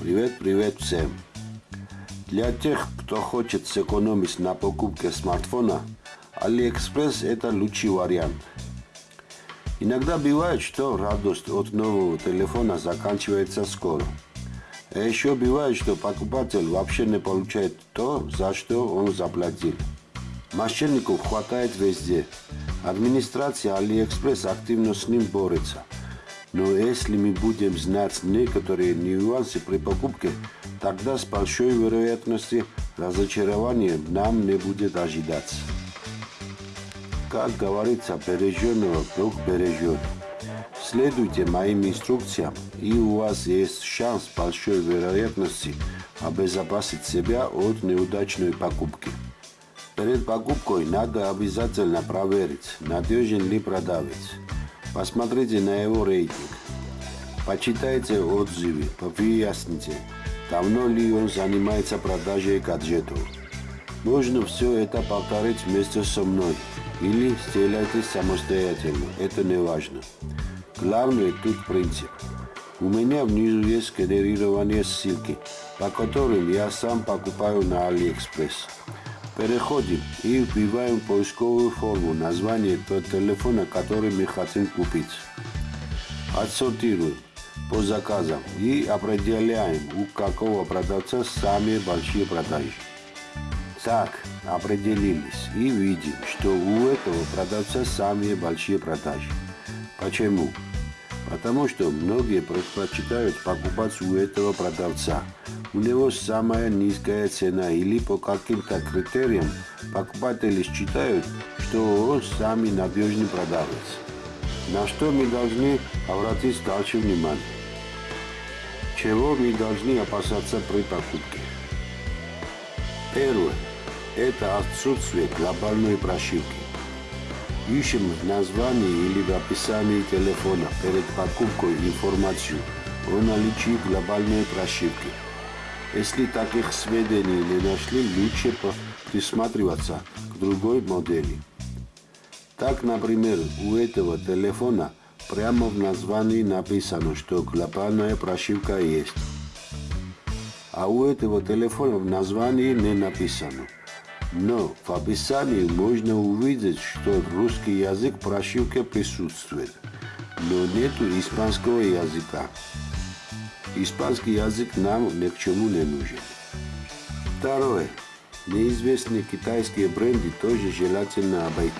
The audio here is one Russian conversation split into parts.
Привет, привет всем! Для тех, кто хочет сэкономить на покупке смартфона, AliExpress – это лучший вариант. Иногда бывает, что радость от нового телефона заканчивается скоро. А еще бывает, что покупатель вообще не получает то, за что он заплатил. Мошенников хватает везде. Администрация AliExpress активно с ним борется – но если мы будем знать некоторые нюансы при покупке, тогда с большой вероятностью разочарование нам не будет ожидаться. Как говорится, береженного Бог бережет. Следуйте моим инструкциям, и у вас есть шанс большой вероятности обезопасить себя от неудачной покупки. Перед покупкой надо обязательно проверить, надежен ли продавец. Посмотрите на его рейтинг. Почитайте отзывы, выясните, давно ли он занимается продажей гаджетов. Можно все это повторить вместе со мной или сделайте самостоятельно, это не важно. Главное тут принцип. У меня внизу есть генерирование ссылки, по которым я сам покупаю на AliExpress. Переходим и вбиваем поисковую форму название телефона, который мы хотим купить. Отсортируем по заказам и определяем, у какого продавца самые большие продажи. Так, определились и видим, что у этого продавца самые большие продажи. Почему? Потому что многие предпочитают покупать у этого продавца. У него самая низкая цена или по каким-то критериям покупатели считают, что он самый надежный продавец. На что мы должны обратить дальше внимание? Чего мы должны опасаться при покупке? Первое. Это отсутствие глобальной прошивки. Ищем в названии или в описании телефона перед покупкой информацию о наличии глобальной прошивки. Если таких сведений не нашли, лучше присматриваться к другой модели. Так, например, у этого телефона прямо в названии написано, что глобальная прошивка есть. А у этого телефона в названии не написано – но в описании можно увидеть, что русский язык в прошивке присутствует, но нет испанского языка. Испанский язык нам ни к чему не нужен. Второе. Неизвестные китайские бренды тоже желательно обойти.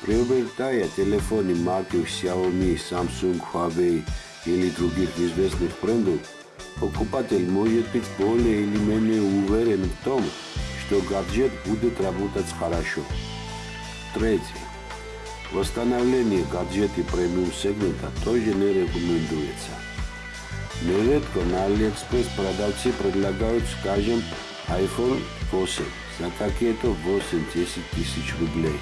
Приобретая телефоны марки Xiaomi, Samsung, Huawei или других известных брендов, покупатель может быть более или менее уверен в том, что гаджет будет работать хорошо. Третье. Восстановление гаджета премиум сегмента тоже не рекомендуется. Нередко на AliExpress продавцы предлагают, скажем, iPhone 8 за какие-то 8-10 тысяч рублей.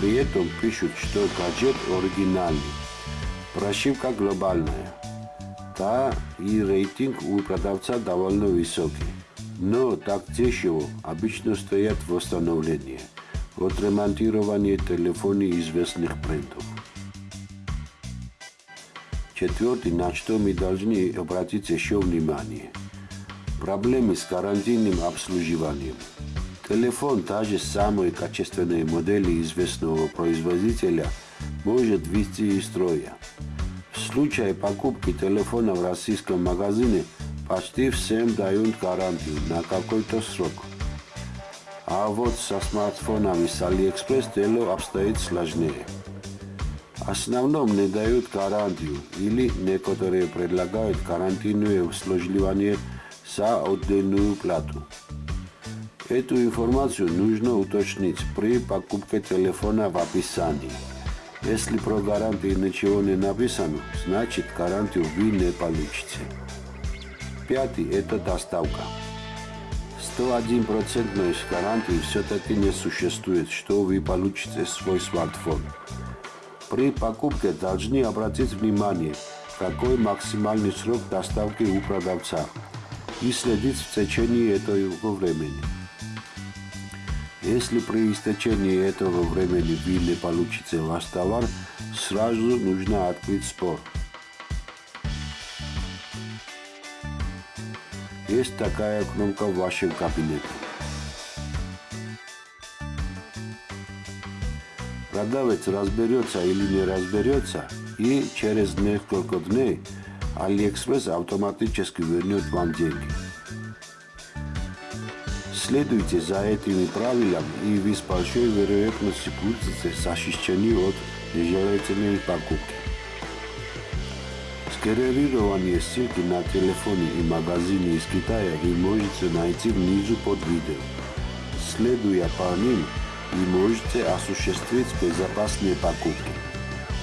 При этом пишут, что гаджет оригинальный. Прошивка глобальная. Да, и рейтинг у продавца довольно высокий но так дешево обычно стоят восстановление, отремонтирование телефонов известных брендов. Четвертый, на что мы должны обратить еще внимание. Проблемы с карантинным обслуживанием. Телефон даже самой качественной модели известного производителя может выйти из строя. В случае покупки телефона в российском магазине – почти всем дают гарантию на какой-то срок. А вот со смартфонами с AliExpress дело обстоит сложнее. Основном не дают гарантию или некоторые предлагают карантинное обслуживание за отдельную плату. Эту информацию нужно уточнить при покупке телефона в описании. Если про гарантию ничего не написано, значит гарантию вы не получите. Пятый – это доставка. 101% гарантии все-таки не существует, что вы получите свой смартфон. При покупке должны обратить внимание, какой максимальный срок доставки у продавца и следить в течение этого времени. Если при истечении этого времени вы не получите ваш товар, сразу нужно открыть спор – Есть такая кнопка в вашем кабинете. Продавец разберется или не разберется, и через несколько дней AliExpress автоматически вернет вам деньги. Следуйте за этими правилами, и вы с большой вероятностью будете защищены от нежелательной покупки. Скерерирование ссылки на телефоны и магазины из Китая вы можете найти внизу под видео. Следуя по ним, вы можете осуществить безопасные покупки.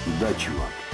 Удачи вам!